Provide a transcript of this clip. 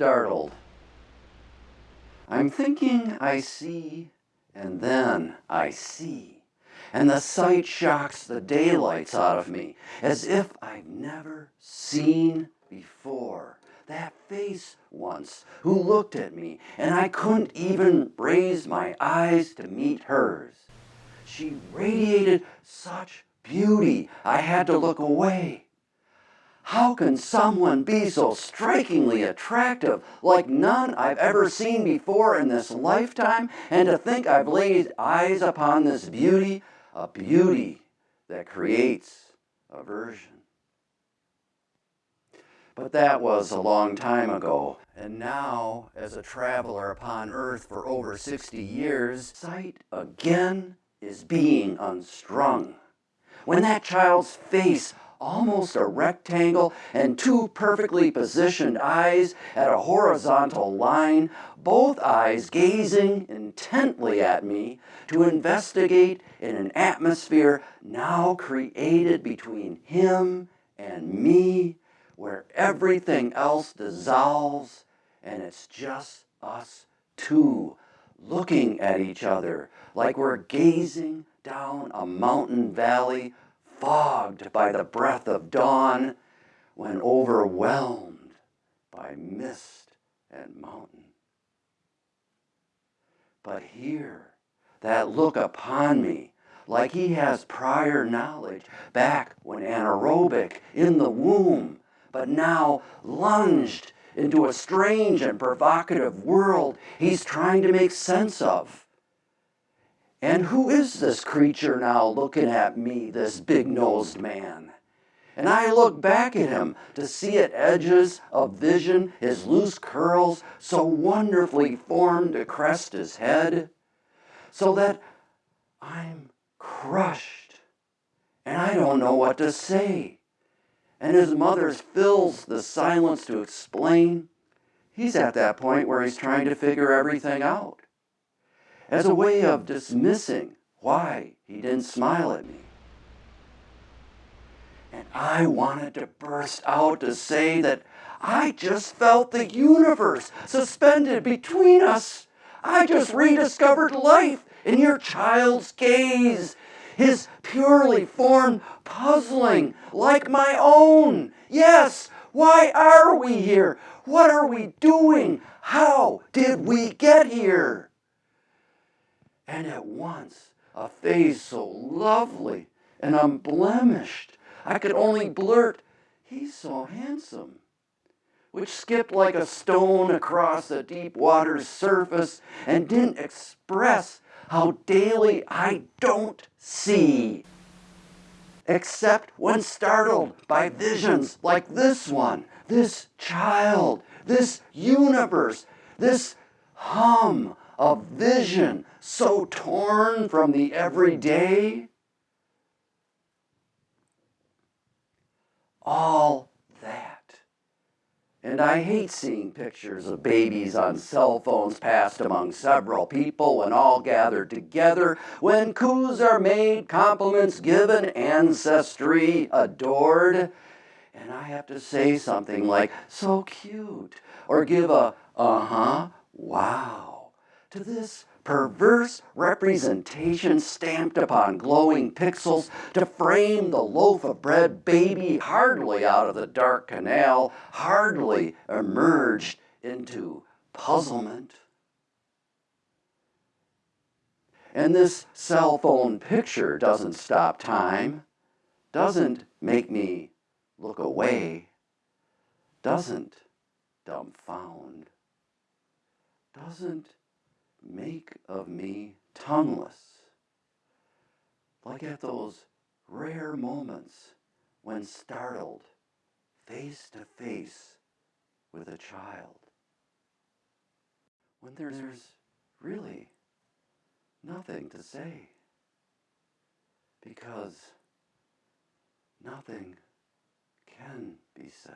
startled. I'm thinking I see, and then I see. And the sight shocks the daylights out of me, as if I've never seen before. That face once who looked at me, and I couldn't even raise my eyes to meet hers. She radiated such beauty, I had to look away. How can someone be so strikingly attractive, like none I've ever seen before in this lifetime, and to think I've laid eyes upon this beauty, a beauty that creates aversion? But that was a long time ago, and now, as a traveler upon earth for over 60 years, sight again is being unstrung. When that child's face almost a rectangle, and two perfectly positioned eyes at a horizontal line, both eyes gazing intently at me to investigate in an atmosphere now created between him and me, where everything else dissolves and it's just us two looking at each other like we're gazing down a mountain valley fogged by the breath of dawn, when overwhelmed by mist and mountain. But here, that look upon me, like he has prior knowledge back when anaerobic in the womb, but now lunged into a strange and provocative world he's trying to make sense of. And who is this creature now looking at me, this big-nosed man? And I look back at him to see at edges of vision his loose curls so wonderfully formed to crest his head, so that I'm crushed and I don't know what to say. And his mother fills the silence to explain. He's at that point where he's trying to figure everything out as a way of dismissing why he didn't smile at me. And I wanted to burst out to say that I just felt the universe suspended between us. I just rediscovered life in your child's gaze, his purely formed puzzling like my own. Yes, why are we here? What are we doing? How did we get here? And at once a face so lovely and unblemished, I could only blurt, he's so handsome, which skipped like a stone across the deep water's surface and didn't express how daily I don't see, except when startled by visions like this one, this child, this universe, this hum of vision so torn from the everyday? All that. And I hate seeing pictures of babies on cell phones passed among several people when all gathered together, when coos are made, compliments given, ancestry adored. And I have to say something like, so cute, or give a, uh-huh, wow, to this perverse representation stamped upon glowing pixels to frame the loaf of bread baby hardly out of the dark canal, hardly emerged into puzzlement. And this cell phone picture doesn't stop time, doesn't make me look away, doesn't dumbfound, doesn't make of me tongueless, like at those rare moments when startled face to face with a child, when there's really nothing to say, because nothing can be said.